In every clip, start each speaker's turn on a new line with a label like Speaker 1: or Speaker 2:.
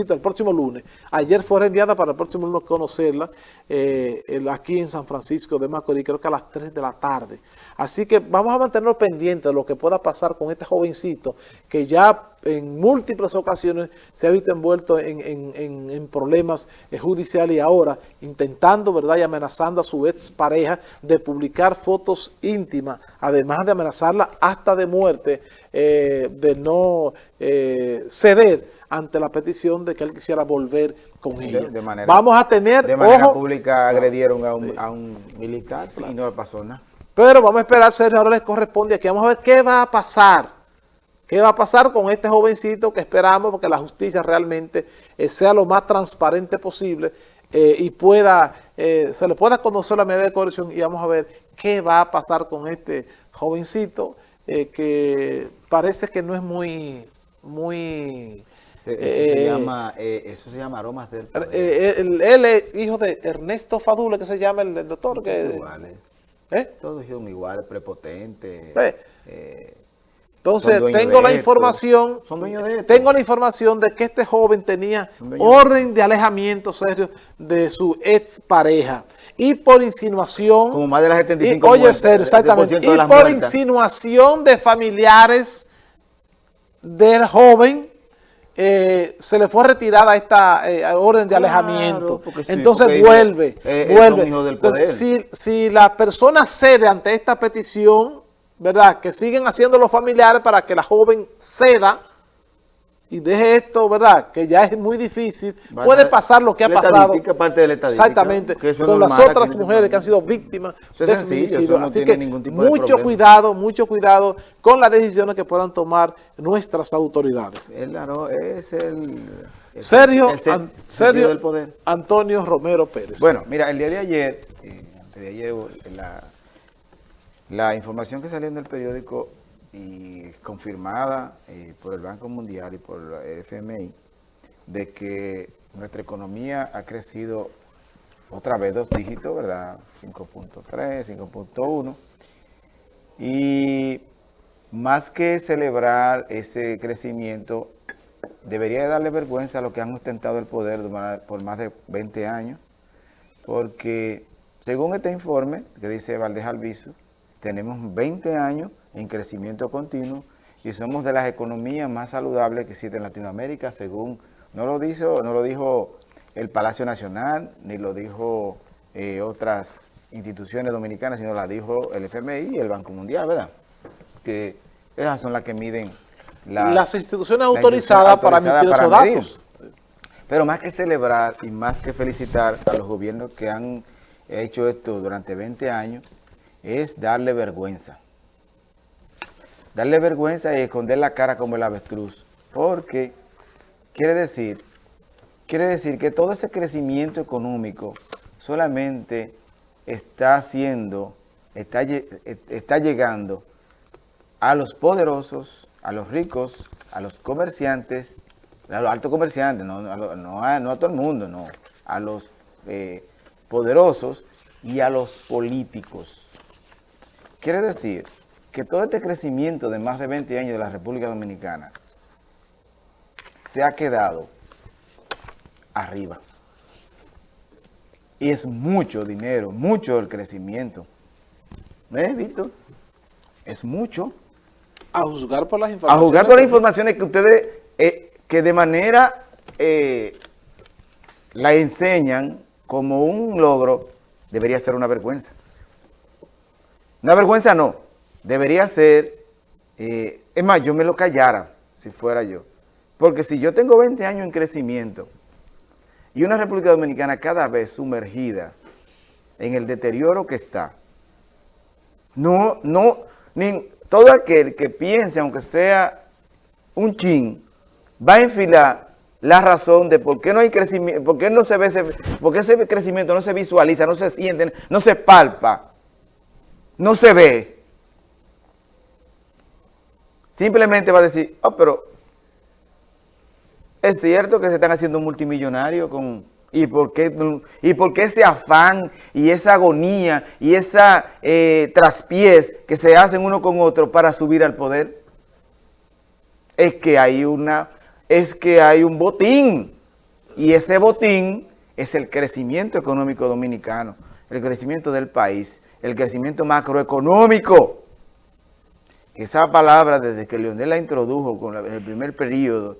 Speaker 1: el próximo lunes. Ayer fue enviada para el próximo lunes conocerla eh, aquí en San Francisco de Macorís, creo que a las 3 de la tarde. Así que vamos a mantenernos pendientes de lo que pueda pasar con este jovencito que ya en múltiples ocasiones se ha visto envuelto en, problemas eh, judiciales y ahora intentando, ¿verdad? Y amenazando a su ex pareja de publicar fotos íntimas, además de amenazarla hasta de muerte, eh, de no ceder ante la petición de que él quisiera volver con ella. Vamos a tener...
Speaker 2: De manera pública agredieron a un, a un militar y no le pasó nada.
Speaker 1: Pero vamos a esperar, Sergio, ahora les corresponde aquí. Vamos a ver qué va a pasar. ¿Qué va a pasar con este jovencito que esperamos porque la justicia realmente eh, sea lo más transparente posible eh, y pueda eh, se le pueda conocer la medida de corrección y vamos a ver qué va a pasar con este jovencito que parece que no es muy... muy
Speaker 2: eso, se llama, eso se llama aromas del
Speaker 1: él, es hijo de Ernesto Fadule, que se llama el, doctor. Que,
Speaker 2: ¿Eh? Todos son iguales, prepotentes.
Speaker 1: Eh, Entonces, tengo la información, tengo la información de que este joven tenía orden de alejamiento serio de su ex pareja. Y por insinuación...
Speaker 2: Como más de las 75
Speaker 1: Oye, serio, exactamente. Y por insinuación de familiares del joven, eh, se le fue retirada esta eh, orden de alejamiento. Entonces vuelve, vuelve. si, si la persona cede ante esta petición, ¿verdad? Que siguen haciendo los familiares para que la joven ceda, y deje esto, ¿verdad? Que ya es muy difícil. Puede pasar lo que ha pasado.
Speaker 2: Parte de
Speaker 1: exactamente. con las otras mujeres que han sido víctimas de feminicidio. Así que mucho cuidado, mucho cuidado con las decisiones que puedan tomar nuestras autoridades.
Speaker 2: es el...
Speaker 1: Sergio, Sergio del poder. Antonio Romero Pérez.
Speaker 2: Bueno, mira, el día de ayer, eh, de ayer la, la información que salió en el periódico y confirmada eh, por el Banco Mundial y por el FMI de que nuestra economía ha crecido otra vez dos dígitos, ¿verdad? 5.3, 5.1. Y más que celebrar ese crecimiento, debería darle vergüenza a los que han ostentado el poder por más de 20 años, porque según este informe que dice Valdez Albizu, tenemos 20 años en crecimiento continuo y somos de las economías más saludables que existen en Latinoamérica, según, no lo dijo, no lo dijo el Palacio Nacional, ni lo dijo eh, otras instituciones dominicanas, sino la dijo el FMI y el Banco Mundial, ¿verdad? Que esas son las que miden
Speaker 1: las instituciones autorizadas para emitir esos datos.
Speaker 2: Pero más que celebrar y más que felicitar a los gobiernos que han hecho esto durante 20 años, es darle vergüenza darle vergüenza y esconder la cara como el avestruz. Porque quiere decir, quiere decir que todo ese crecimiento económico solamente está haciendo, está, está llegando a los poderosos, a los ricos, a los comerciantes, a los altos comerciantes, no, a, todo el mundo, no, a los eh, poderosos y a los políticos. Quiere decir que todo este crecimiento de más de 20 años de la República Dominicana se ha quedado arriba. Y es mucho dinero, mucho el crecimiento. ¿Ves, Víctor? Es mucho.
Speaker 1: A juzgar por las informaciones.
Speaker 2: A juzgar por las informaciones que ustedes, eh, que de manera eh, la enseñan como un logro, debería ser una vergüenza. Una vergüenza no, debería ser, eh, es más, yo me lo callara si fuera yo. Porque si yo tengo 20 años en crecimiento y una República Dominicana cada vez sumergida en el deterioro que está, no, no, ni todo aquel que piense, aunque sea un chin, va a enfilar la razón de por qué no hay crecimiento, por qué no se ve ese, por qué ese crecimiento no se visualiza, no se siente, no se palpa, no se ve. Simplemente va a decir, oh, pero es cierto que se están haciendo multimillonarios con... ¿Y por, qué, ¿Y ese afán y esa agonía y esa eh, traspiés que se hacen uno con otro para subir al poder? Es que hay una, es que hay un botín Y ese botín es el crecimiento económico dominicano, el crecimiento del país, el crecimiento macroeconómico. Esa palabra, desde que Leonel la introdujo con en el primer periodo,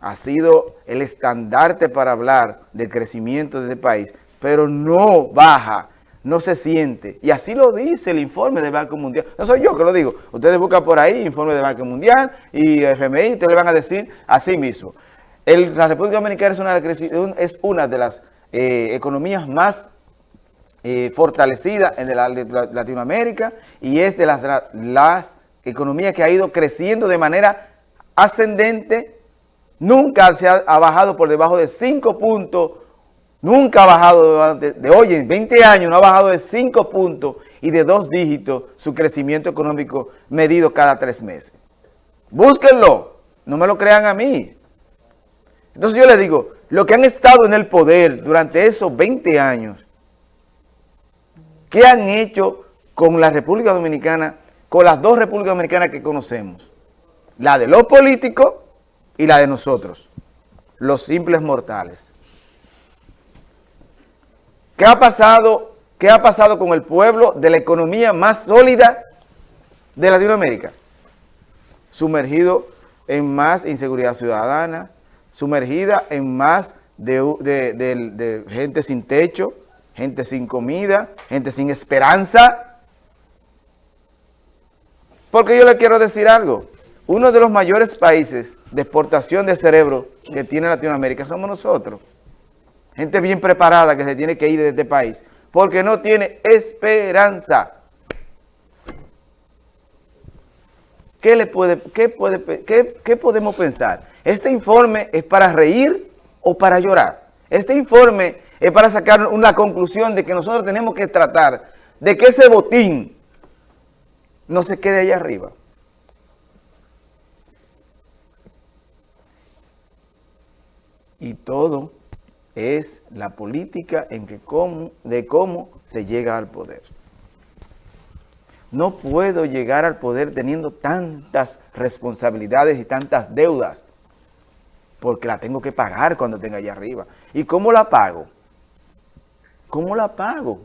Speaker 2: ha sido el estandarte para hablar del crecimiento de este país, pero no baja, no se siente. Y así lo dice el informe del Banco Mundial. No soy yo que lo digo. Ustedes buscan por ahí informe del Banco Mundial y FMI, ustedes le van a decir así mismo. la República Dominicana es una, de las eh, economías más eh, fortalecidas en Latinoamérica y es de las economías que ha ido creciendo de manera ascendente. Nunca se ha, bajado por debajo de 5 puntos Nunca ha bajado de, hoy en 20 años, no ha bajado de 5 puntos y de dos dígitos su crecimiento económico medido cada tres meses. Búsquenlo, no me lo crean a mí. Entonces yo les digo, lo que han estado en el poder durante esos 20 años, ¿qué han hecho con la República Dominicana, con las dos Repúblicas Dominicanas que conocemos? La de los políticos y la de nosotros, los simples mortales. ¿Qué ha pasado, qué ha pasado con el pueblo de la economía más sólida de Latinoamérica? Sumergido en más inseguridad ciudadana, sumergida en más de, gente sin techo, gente sin comida, gente sin esperanza. Porque yo le quiero decir algo. Uno de los mayores países de exportación de cerebro que tiene Latinoamérica somos nosotros gente bien preparada que se tiene que ir de este país, porque no tiene esperanza. ¿Qué, le puede, qué, puede, qué, podemos pensar? ¿Este informe es para reír o para llorar? Este informe es para sacar una conclusión de que nosotros tenemos que tratar de que ese botín no se quede allá arriba. Y todo es la política en que de cómo se llega al poder. No puedo llegar al poder teniendo tantas responsabilidades y tantas deudas, porque la tengo que pagar cuando tenga allá arriba. ¿Y cómo la pago? ¿Cómo la pago?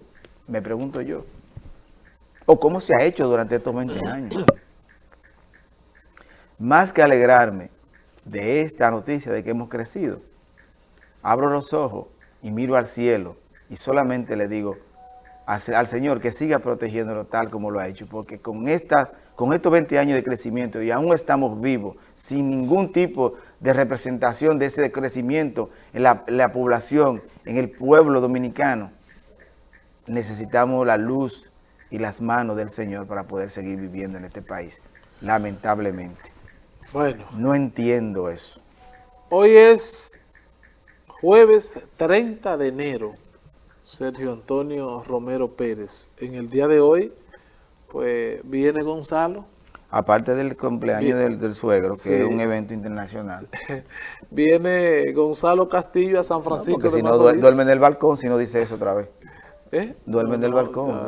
Speaker 2: Me pregunto yo. ¿O cómo se ha hecho durante estos 20 años? Más que alegrarme de esta noticia de que hemos crecido, abro los ojos y miro al cielo y solamente le digo al Señor que siga protegiéndolo tal como lo ha hecho, porque con, esta, con estos 20 años de crecimiento y aún estamos vivos, sin ningún tipo de representación de ese crecimiento en la, la población, en el pueblo dominicano, necesitamos la luz y las manos del Señor para poder seguir viviendo en este país, lamentablemente. Bueno. No entiendo eso.
Speaker 1: Hoy es Jueves 30 de enero, Sergio Antonio Romero Pérez. En el día de hoy, pues viene Gonzalo.
Speaker 2: Aparte del cumpleaños del, suegro, que es un evento internacional.
Speaker 1: Viene Gonzalo Castillo a San Francisco
Speaker 2: si no duerme en el balcón, si no dice eso otra vez. ¿Eh? Duerme en el balcón.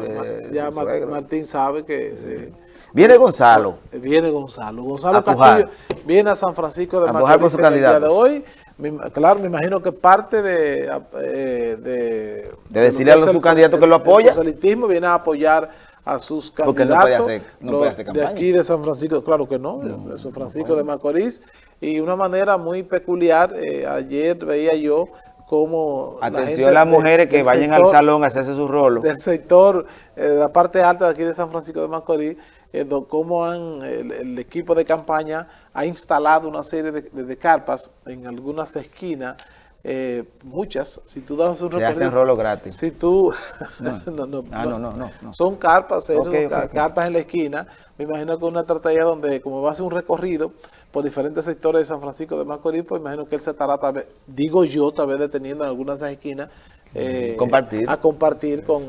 Speaker 1: Ya, Martín sabe que...
Speaker 2: Viene Gonzalo.
Speaker 1: Viene Gonzalo. Gonzalo Castillo viene a San Francisco de
Speaker 2: Macorís por su candidato.
Speaker 1: de hoy claro, me imagino que parte de...
Speaker 2: Eh, de, de, decirle a su candidato que lo apoya.
Speaker 1: El proselitismo viene a apoyar a sus candidatos. Porque no puede hacer, no puede hacer campaña. De aquí de San Francisco, claro que no, de San Francisco de Macorís. Y una manera muy peculiar, eh, ayer veía yo cómo...
Speaker 2: Atención a las mujeres que vayan al salón a hacerse su rolo.
Speaker 1: Del sector, eh, de la parte alta de aquí de San Francisco de Macorís, eh, cómo han, el, equipo de campaña ha instalado una serie de, carpas en algunas esquinas, eh, muchas, si tú das un
Speaker 2: Se hacen rolo gratis.
Speaker 1: Si tú... no. no, ah, no, no, no, Son carpas, carpas en la esquina. Me imagino que una estrategia donde, como va a ser un recorrido por diferentes sectores de San Francisco de Macorís, pues imagino que él se estará, tal digo yo, tal vez deteniendo en algunas esquinas.
Speaker 2: Eh, compartir.
Speaker 1: A compartir con